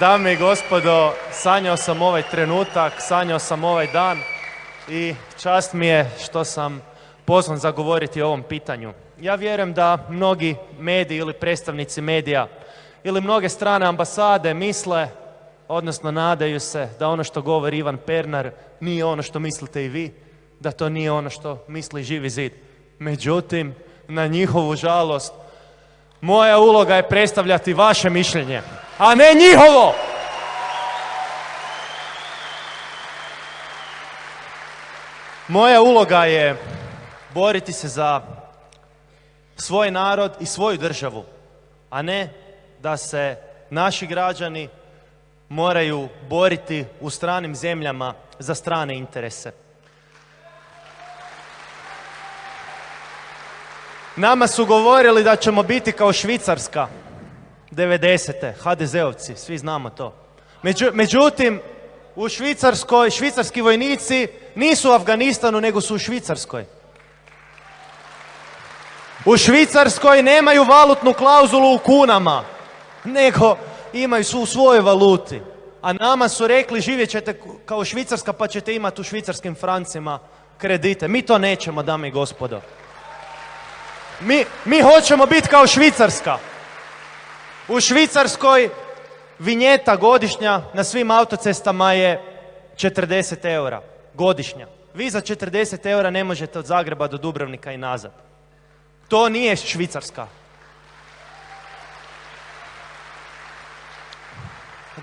Dame i gospodo, sanjao sam ovaj trenutak, sanjao sam ovaj dan i čast mi je što sam pozvan za govoriti o ovom pitanju. Ja vjerujem da mnogi mediji ili predstavnici medija ili mnoge strane ambasade misle, odnosno nadaju se da ono što govori Ivan Pernar nije ono što mislite i vi, da to nije ono što misli Živi zid. Međutim, na njihovu žalost, moja uloga je predstavljati vaše mišljenje, a ne njihovo! Moja uloga je boriti se za svoj narod i svoju državu, a ne da se naši građani moraju boriti u stranim zemljama za strane interese. Nama su govorili da ćemo biti kao Švicarska 90. HDZ-ovci, svi znamo to. međutim, u Švicarskoj, švicarski vojnici nisu u Afganistanu, nego su u Švicarskoj. U Švicarskoj nemaju valutnu klauzulu u kunama, nego imaju su u svojoj valuti. A nama su rekli živjet ćete kao Švicarska pa ćete imati u švicarskim francima kredite. Mi to nećemo, dame i gospodo. Mi, mi hoćemo biti kao Švicarska. U Švicarskoj vinjeta godišnja na svim autocestama je 40 eura. Godišnja. Vi za 40 eura ne možete od Zagreba do Dubrovnika i nazad. To nije Švicarska.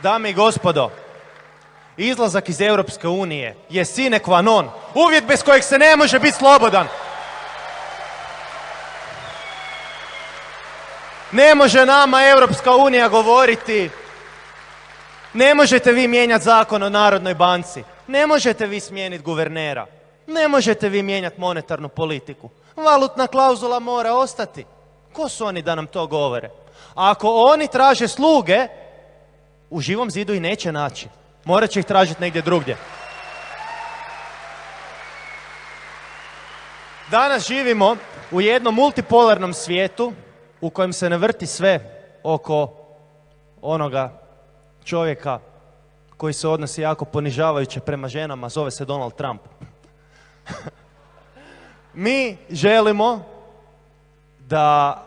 Dame i gospodo, izlazak iz Europske unije je sine qua non. Uvjet bez kojeg se ne može biti slobodan. Ne može nama Europska unija govoriti ne možete vi mijenjati zakon o Narodnoj banci. Ne možete vi smijeniti guvernera. Ne možete vi mijenjati monetarnu politiku. Valutna klauzula mora ostati. Ko su oni da nam to govore? A ako oni traže sluge, u živom zidu i neće naći. Morat će ih tražiti negdje drugdje. Danas živimo u jednom multipolarnom svijetu u kojem se ne vrti sve oko onoga čovjeka koji se odnosi jako ponižavajuće prema ženama, zove se Donald Trump. Mi želimo da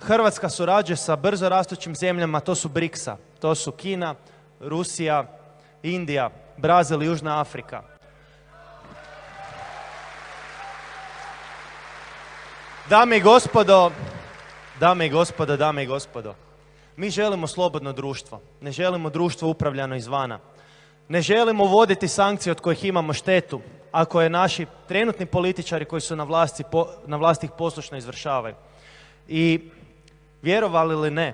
Hrvatska surađuje sa brzo rastućim zemljama, to su BRICS-a, to su Kina, Rusija, Indija, Brazil i Južna Afrika. Dame i gospodo, dame i gospodo, dame i gospodo, mi želimo slobodno društvo, ne želimo društvo upravljano izvana. Ne želimo voditi sankcije od kojih imamo štetu, ako je naši trenutni političari koji su na vlasti, na vlasti ih poslušno izvršavaju. I vjerovali ili ne,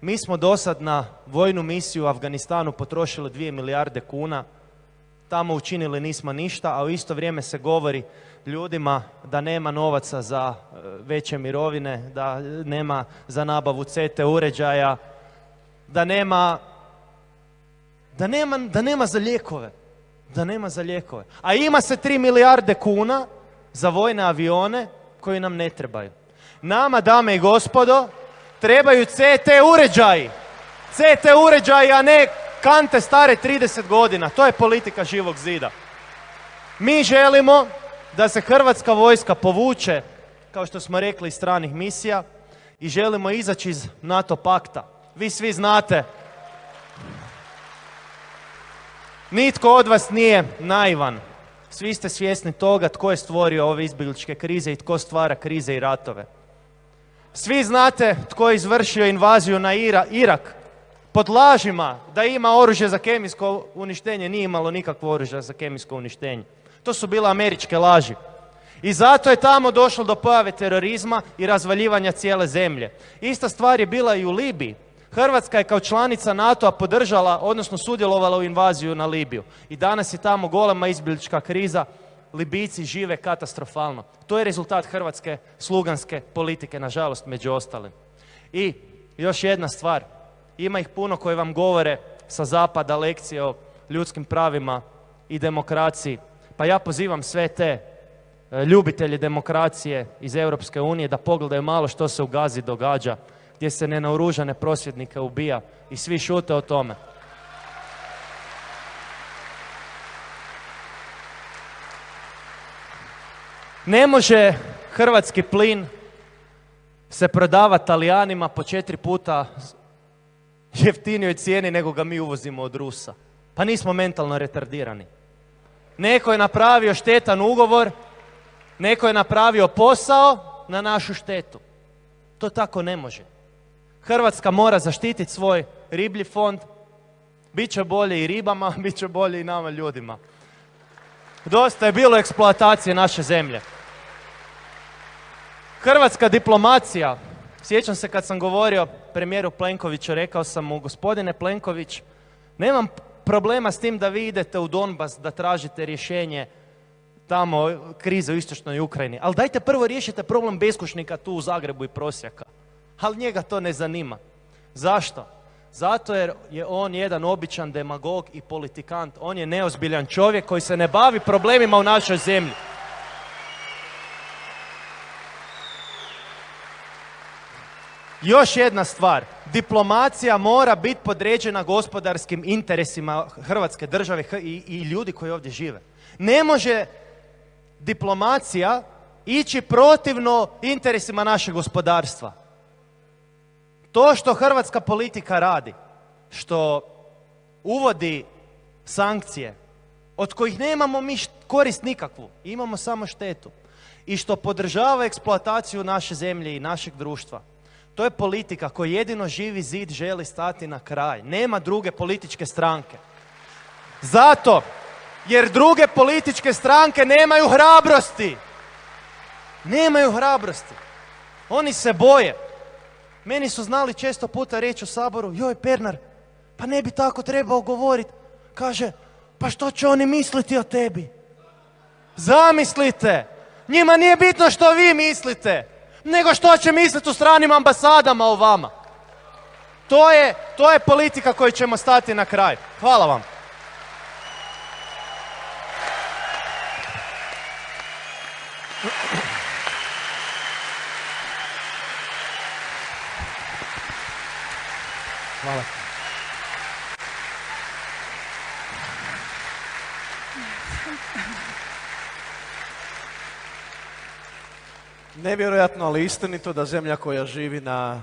mi smo do sad na vojnu misiju u Afganistanu potrošili 2 milijarde kuna, tamo učinili nismo ništa, a u isto vrijeme se govori ljudima da nema novaca za e, veće mirovine, da nema za nabavu CT uređaja, da nema, da nema, da nema za lijekove. Da nema za lijekove. A ima se 3 milijarde kuna za vojne avione koji nam ne trebaju. Nama, dame i gospodo, trebaju CT uređaji. CT uređaji, a ne kante stare 30 godina. To je politika živog zida. Mi želimo da se hrvatska vojska povuče, kao što smo rekli, iz stranih misija i želimo izaći iz NATO pakta. Vi svi znate, nitko od vas nije naivan. Svi ste svjesni toga tko je stvorio ove izbjegličke krize i tko stvara krize i ratove. Svi znate tko je izvršio invaziju na Irak pod lažima da ima oružje za kemijsko uništenje, nije imalo nikakvo oružje za kemijsko uništenje. To su bile američke laži. I zato je tamo došlo do pojave terorizma i razvaljivanja cijele zemlje. Ista stvar je bila i u Libiji. Hrvatska je kao članica NATO-a podržala, odnosno sudjelovala u invaziju na Libiju. I danas je tamo golema izbjeglička kriza, Libijci žive katastrofalno. To je rezultat hrvatske sluganske politike, nažalost, među ostalim. I još jedna stvar, ima ih puno koji vam govore sa zapada lekcije o ljudskim pravima i demokraciji. Pa ja pozivam sve te e, ljubitelje demokracije iz Europske unije da pogledaju malo što se u Gazi događa, gdje se nenaoružane prosvjednike ubija i svi šute o tome. Ne može hrvatski plin se prodava Talijanima po četiri puta jeftinijoj cijeni nego ga mi uvozimo od Rusa. Pa nismo mentalno retardirani. Neko je napravio štetan ugovor, neko je napravio posao na našu štetu. To tako ne može. Hrvatska mora zaštititi svoj riblji fond, bit će bolje i ribama, bit će bolje i nama ljudima. Dosta je bilo eksploatacije naše zemlje. Hrvatska diplomacija, sjećam se kad sam govorio premijeru Plenkoviću, rekao sam mu, gospodine Plenković, nemam problema s tim da vi idete u Donbas da tražite rješenje tamo krize u istočnoj Ukrajini. Ali dajte prvo riješite problem beskušnika tu u Zagrebu i prosjaka. Ali njega to ne zanima. Zašto? Zato jer je on jedan običan demagog i politikant. On je neozbiljan čovjek koji se ne bavi problemima u našoj zemlji. Još jedna stvar, diplomacija mora biti podređena gospodarskim interesima Hrvatske države i, i ljudi koji ovdje žive. Ne može diplomacija ići protivno interesima našeg gospodarstva. To što hrvatska politika radi, što uvodi sankcije, od kojih nemamo mi korist nikakvu, imamo samo štetu, i što podržava eksploataciju naše zemlje i našeg društva, to je politika koji jedino živi zid želi stati na kraj. Nema druge političke stranke. Zato, jer druge političke stranke nemaju hrabrosti. Nemaju hrabrosti. Oni se boje. Meni su znali često puta reći u Saboru, joj Pernar, pa ne bi tako trebao govoriti. Kaže, pa što će oni misliti o tebi? Zamislite, njima nije bitno što vi mislite nego što će misliti u stranim ambasadama o vama. To je, to je politika koju ćemo stati na kraj. Hvala vam. Hvala. Nevjerojatno, ali istinito da zemlja koja živi na